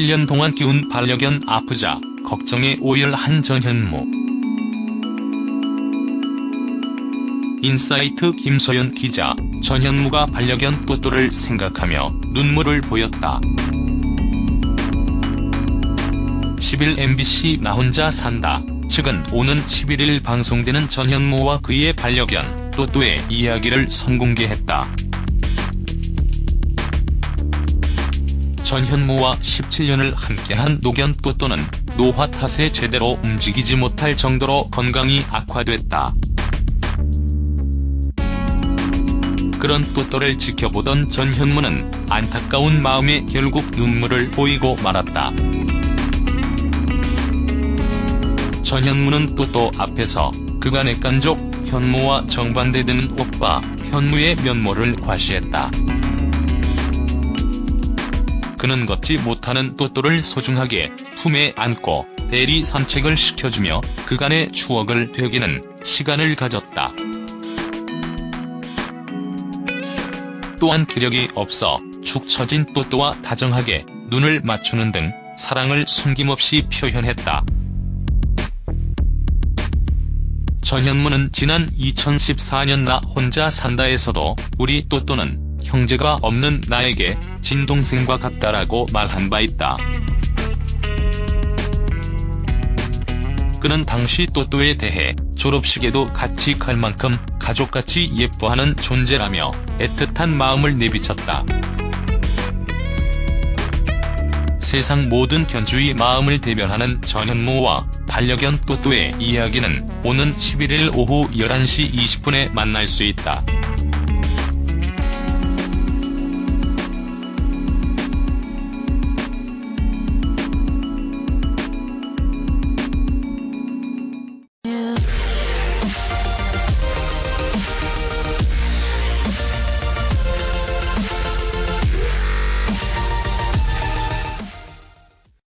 17년 동안 키운 반려견 아프자 걱정에 오열한 전현무. 인사이트 김소연 기자, 전현무가 반려견 또또를 생각하며 눈물을 보였다. 10일 MBC 나 혼자 산다. 측은 오는 11일 방송되는 전현무와 그의 반려견 또또의 이야기를 선공개했다. 전현무와 17년을 함께한 노견 또또는 노화 탓에 제대로 움직이지 못할 정도로 건강이 악화됐다. 그런 또또를 지켜보던 전현무는 안타까운 마음에 결국 눈물을 보이고 말았다. 전현무는 또또 앞에서 그간의 깐족, 현무와 정반대되는 오빠, 현무의 면모를 과시했다. 그는 걷지 못하는 또또를 소중하게 품에 안고 대리 산책을 시켜주며 그간의 추억을 되기는 시간을 가졌다. 또한 기력이 없어 축 처진 또또와 다정하게 눈을 맞추는 등 사랑을 숨김없이 표현했다. 전현무는 지난 2014년 나 혼자 산다에서도 우리 또또는 형제가 없는 나에게 진동생과 같다라고 말한 바 있다. 그는 당시 또또에 대해 졸업식에도 같이 갈 만큼 가족같이 예뻐하는 존재라며 애틋한 마음을 내비쳤다. 세상 모든 견주의 마음을 대변하는 전현무와 반려견 또또의 이야기는 오는 11일 오후 11시 20분에 만날 수 있다.